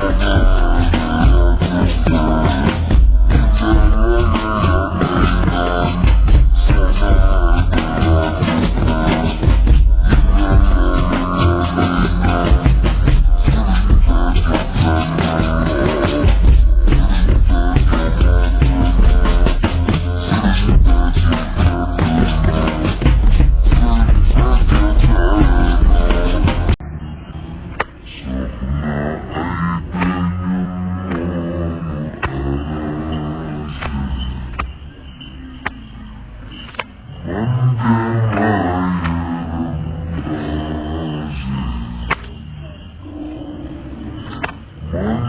Mm-hmm. Yeah.